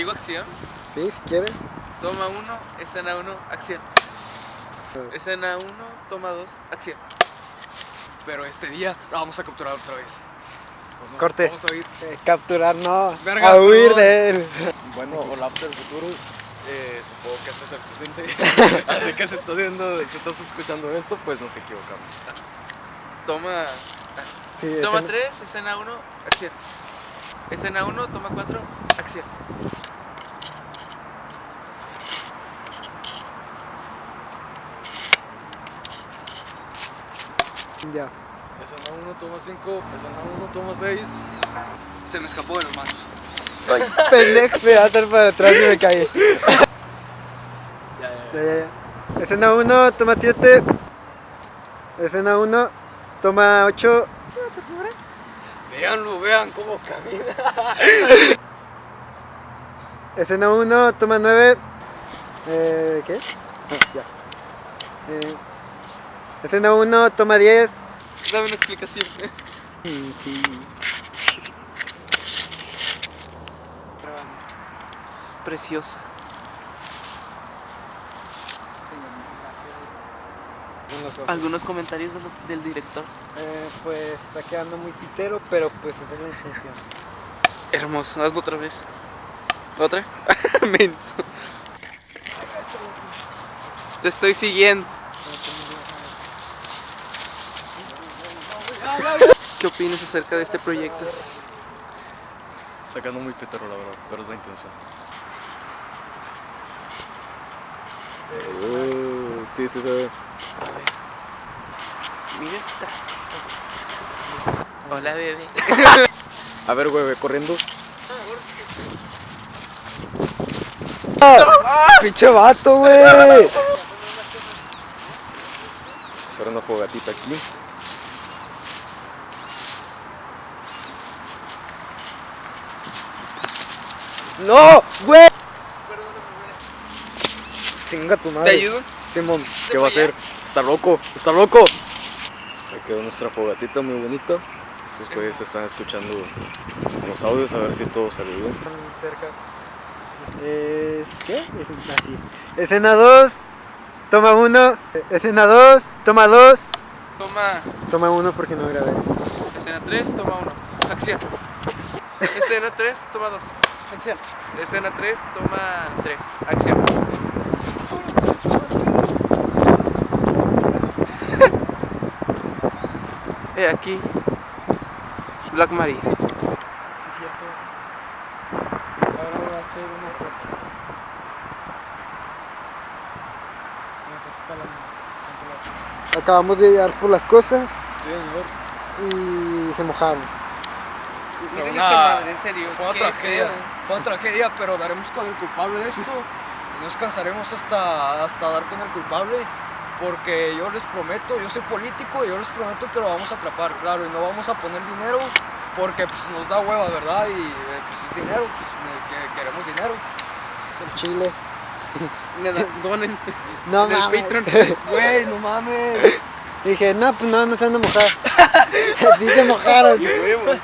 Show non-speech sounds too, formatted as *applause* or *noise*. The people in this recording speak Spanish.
Digo acción. Sí, si quieres. Toma 1, escena 1, acción. Escena 1, toma 2, acción. Pero este día la vamos a capturar otra vez. Pues no, Corte. Vamos a ir. Eh, capturar, no. Verga, a huir de él. Bueno, hola del futuro. Eh, supongo que este es el presente. *laughs* Así que si estás viendo, si estás escuchando esto, pues nos equivocamos. Toma, Sí, toma ese- 3, escena 1, acción. Escena 1, toma 4, acción. Ya. Escena 1 toma 5, escena 1 toma 6. Se me escapó de las manos. Ay, *laughs* pendejo. Me va a estar para atrás y me caí. Ya, ya, Ya, ya, ya. Escena 1, toma 7. Escena 1, toma 8. Veanlo, vean cómo camina. *laughs* Escena 1, toma 9. Eh, ¿Qué? Ah, *laughs* ya. Eh, escena 1, toma 10. Dame una explicación. Sí. Preciosa. Algunos comentarios de los- del director. Eh, pues está quedando muy pitero, pero pues esa es la intención. Hermoso, hazlo otra vez. ¿Otra? *laughs* Menso. Te estoy siguiendo. ¿Qué opinas acerca de este proyecto? Sacando muy pitero, la verdad, pero es la intención. sí, sí, sí. Mira este trazo. Hola, bebé. A ver, güey, ve corriendo. ¡Pinche vato, güey! Hacer una fogatita aquí. ¡No! ¡Güey! Chinga tu ¿Te madre. ayudo? Simón, ¿Se ¿qué va a hacer? Está loco, está loco. Ahí quedó nuestra fogatita muy bonita. Estos güeyes están escuchando los audios a ver si todo salió bien. cerca. Es... ¿Qué? Es así. Escena 2, toma 1. Escena 2, toma 2. Toma. Toma 1 porque no grabé. Escena 3, toma 1. Acción. Escena 3, toma 2. Acción. Escena 3, toma 3. Acción. *laughs* He aquí. Black Maria. Es cierto. Ahora voy a hacer una. Acabamos de llegar por las cosas Sí, señor. y se mojaron. Fue Miren una- esta madre, en serio. Fue una tragedia. pedo. Fue una tragedia, pero daremos con el culpable de esto. Y no descansaremos hasta, hasta dar con el culpable. Porque yo les prometo, yo soy político y yo les prometo que lo vamos a atrapar, claro. Y no vamos a poner dinero porque pues, nos da hueva, ¿verdad? Y eh, pues es dinero, pues que queremos dinero. El chile. Nada, donen. No En el mames. Patreon. Güey, no mames. Dije, no, pues no, no se van a mojar. *laughs* sí se mojaron. Huevos.